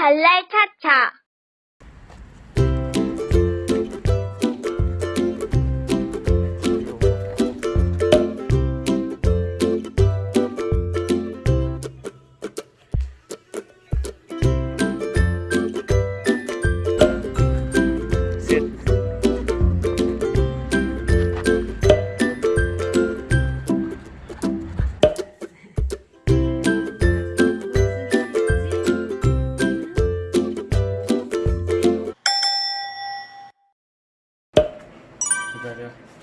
발랄 차차 그자 리.